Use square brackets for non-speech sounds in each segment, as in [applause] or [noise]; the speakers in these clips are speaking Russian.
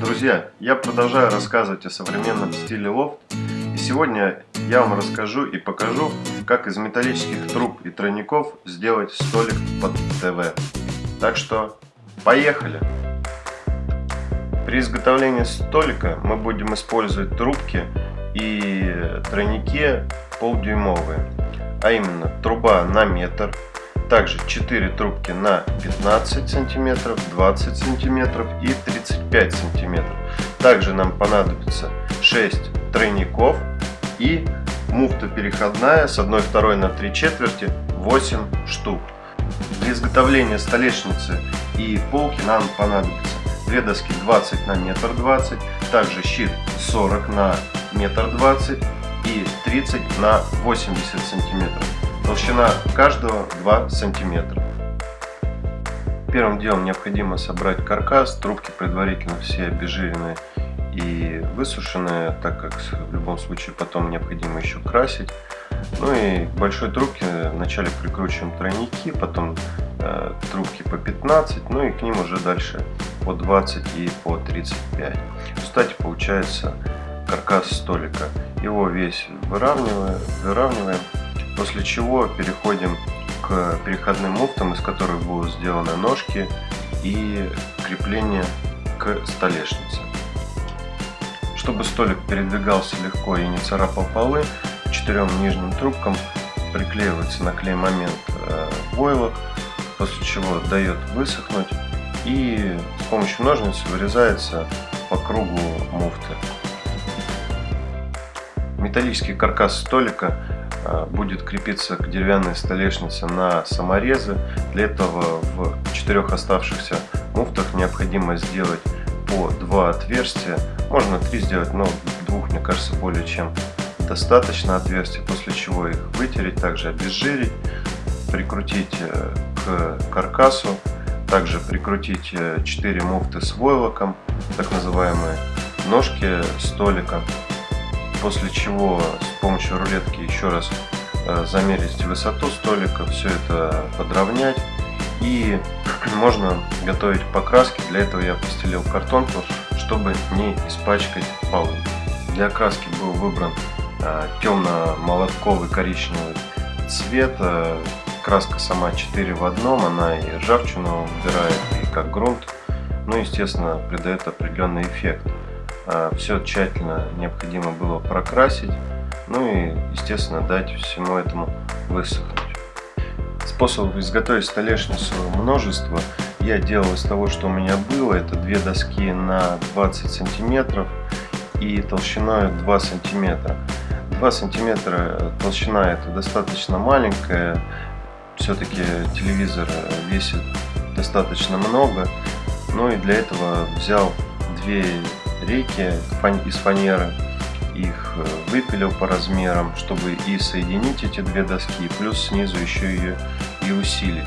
Друзья, я продолжаю рассказывать о современном стиле лофт. И сегодня я вам расскажу и покажу, как из металлических труб и тройников сделать столик под ТВ. Так что, поехали! При изготовлении столика мы будем использовать трубки и тройники полдюймовые. А именно, труба на метр, также 4 трубки на 15 сантиметров, 20 сантиметров и 35 сантиметров. Также нам понадобится 6 тройников и муфта переходная с 1 2 на 3 четверти 8 штук. Для изготовления столешницы и полки нам понадобится две доски 20 на метр 20, также щит 40 на метр 20 и 30 на 80 сантиметров. Толщина каждого 2 сантиметра. Первым делом необходимо собрать каркас, трубки предварительно все обезжиренные и высушенные, так как в любом случае потом необходимо еще красить. Ну и к большой трубке вначале прикручиваем тройники, потом э, трубки по 15, ну и к ним уже дальше по 20 и по 35. Кстати, получается каркас столика. Его весь выравниваем, выравниваем После чего переходим к переходным муфтам, из которых будут сделаны ножки и крепление к столешнице. Чтобы столик передвигался легко и не царапал полы, к четырем нижним трубкам приклеивается на клей момент э, войлок, после чего дает высохнуть и с помощью ножниц вырезается по кругу муфты. Металлический каркас столика будет крепиться к деревянной столешнице на саморезы. Для этого в четырех оставшихся муфтах необходимо сделать по два отверстия. Можно три сделать, но двух, мне кажется, более чем достаточно отверстий, после чего их вытереть, также обезжирить, прикрутить э, к каркасу, также прикрутить 4 э, муфты с войлоком, так называемые ножки столика после чего с помощью рулетки еще раз э, замерить высоту столика, все это подровнять и [clears throat] можно готовить покраски. Для этого я постелил картонку, чтобы не испачкать полы. Для окраски был выбран э, темно-молотковый коричневый цвет. Э, краска сама 4 в одном, она и ржавчину убирает, и как грунт. Ну, естественно, придает определенный эффект. А, все тщательно необходимо было прокрасить, ну и, естественно, дать всему этому высохнуть. Способов изготовить столешницу множество. Я делал из того, что у меня было. Это две доски на 20 сантиметров и толщиной 2 сантиметра. 2 сантиметра толщина это достаточно маленькая. Все-таки телевизор весит достаточно много. Ну и для этого взял две рейки из фанеры. Их э, выпилил по размерам, чтобы и соединить эти две доски, плюс снизу еще ее и усилить.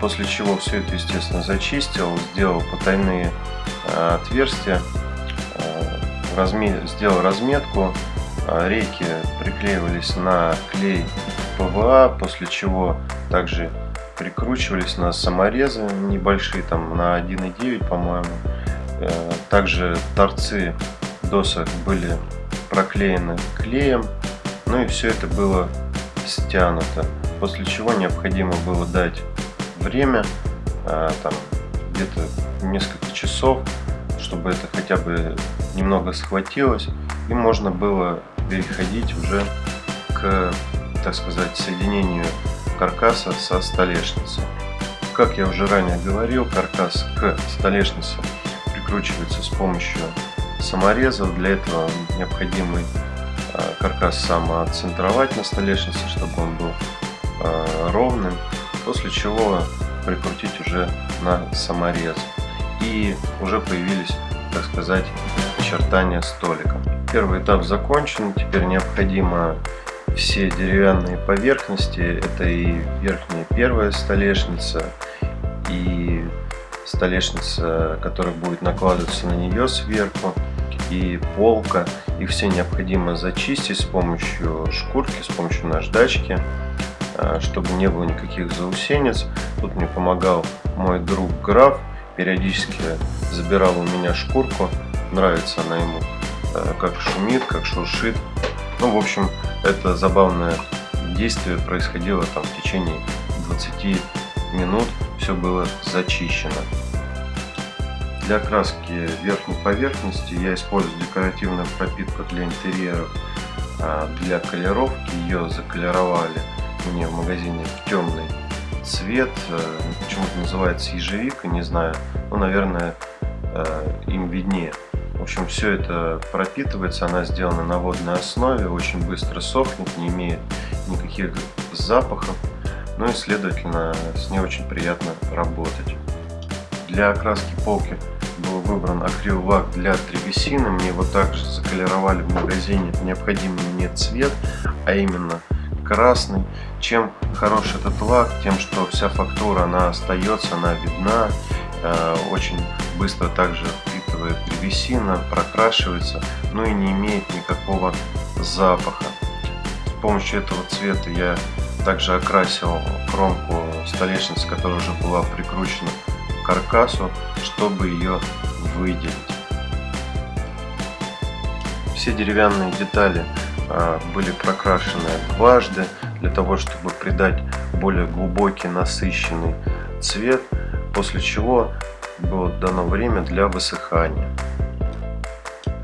После чего все это, естественно, зачистил, сделал потайные э, отверстия, э, сделал разметку. Рейки приклеивались на клей ПВА, после чего также прикручивались на саморезы небольшие, там на 1,9, по-моему. Э, также торцы досок были проклеены клеем, ну и все это было стянуто. После чего необходимо было дать время, э, там где-то несколько часов, чтобы это хотя бы немного схватилось, и можно было переходить уже к, так сказать, соединению каркаса со столешницей. Как я уже ранее говорил, каркас к столешнице прикручивается с помощью саморезов. Для этого необходимо э, каркас самоцентровать на столешнице, чтобы он был э, ровным, после чего прикрутить уже на саморез. И уже появились, так сказать, очертания столика. Первый этап закончен, теперь необходимо все деревянные поверхности, это и верхняя первая столешница, и столешница, которая будет накладываться на нее сверху, и полка. Их все необходимо зачистить с помощью шкурки, с помощью наждачки, а, чтобы не было никаких заусенец. Тут мне помогал мой друг Граф, периодически забирал у меня шкурку, нравится она ему, э, как шумит, как шуршит. Ну, в общем, это забавное действие происходило там в течение 20 минут, все было зачищено. Для краски верхней поверхности я использую декоративную пропитку для интерьеров. А для колеровки ее заколеровали мне в магазине в темный цвет. Э, почему-то называется ежевика, не знаю. Ну, наверное, э, им виднее. В общем, все это пропитывается, она сделана на водной основе, очень быстро сохнет, не имеет никаких запахов. Ну и, следовательно, с ней очень приятно работать. Для окраски полки был выбран акрил-лак для древесины. Мне его также заколеровали в магазине необходимый мне цвет, а именно красный. Чем хорош этот лак? Тем, что вся фактура она остается, она видна. Э, очень быстро также впитывает древесина, прокрашивается, ну и не имеет никакого запаха. С помощью этого цвета я также окрасил кромку столешницы, которая уже была прикручена к каркасу, чтобы ее выделить. Все деревянные детали а, были прокрашены дважды для того, чтобы придать более глубокий насыщенный цвет, после чего было дано время для высыхания.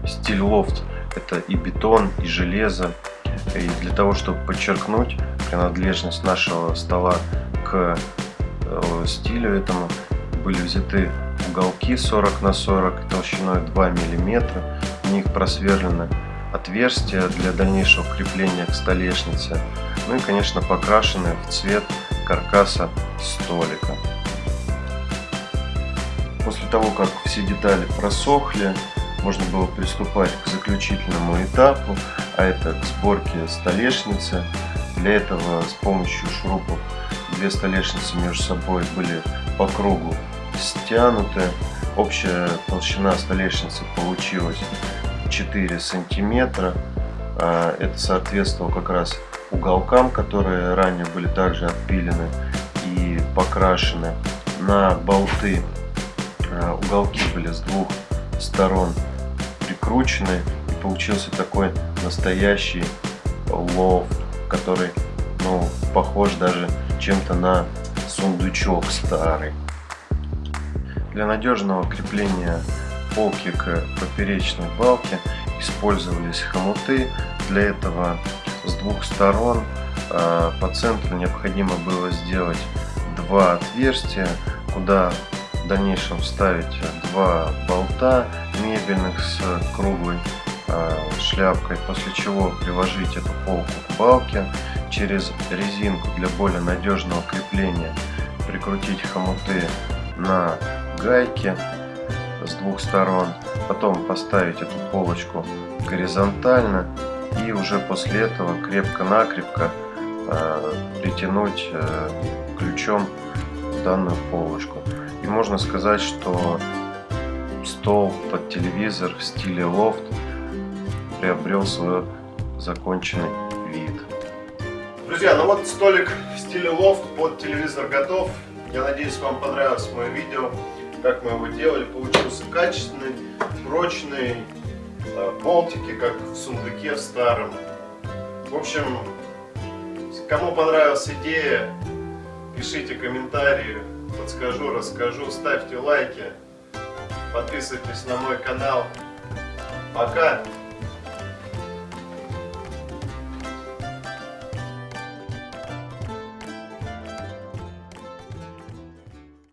Стиль лофт это и бетон, и железо. И для того, чтобы подчеркнуть принадлежность нашего стола к э, стилю этому, были взяты уголки 40 на 40 толщиной 2 мм. В них просверлено отверстия для дальнейшего крепления к столешнице. Ну и, конечно, покрашены в цвет каркаса столика. После того, как все детали просохли, можно было приступать к заключительному этапу, а это к сборке столешницы. Для этого с помощью шурупов две столешницы между собой были по кругу стянуты. Общая толщина столешницы получилась 4 сантиметра. А, это соответствовало как раз уголкам, которые ранее были также отпилены и покрашены. На болты а, уголки были с двух сторон прикручены и получился такой настоящий лофт, который ну, похож даже чем-то на сундучок старый. Для надежного крепления полки к поперечной балке использовались хомуты. Для этого с двух сторон а, по центру необходимо было сделать два отверстия, куда в дальнейшем вставить два болта мебельных с круглой шляпкой, после чего приложить эту полку к балке, через резинку для более надежного крепления прикрутить хомуты на гайки с двух сторон, потом поставить эту полочку горизонтально и уже после этого крепко-накрепко э, притянуть э, ключом данную полочку. И можно сказать, что стол под телевизор в стиле лофт приобрел свой законченный вид. Друзья, ну вот столик в стиле лофт под телевизор готов. Я надеюсь, вам понравилось мое видео как мы его делали, получился качественный, прочный, э, болтики, как в сундуке в старом. В общем, кому понравилась идея, пишите комментарии, подскажу, расскажу, ставьте лайки, подписывайтесь на мой канал. Пока!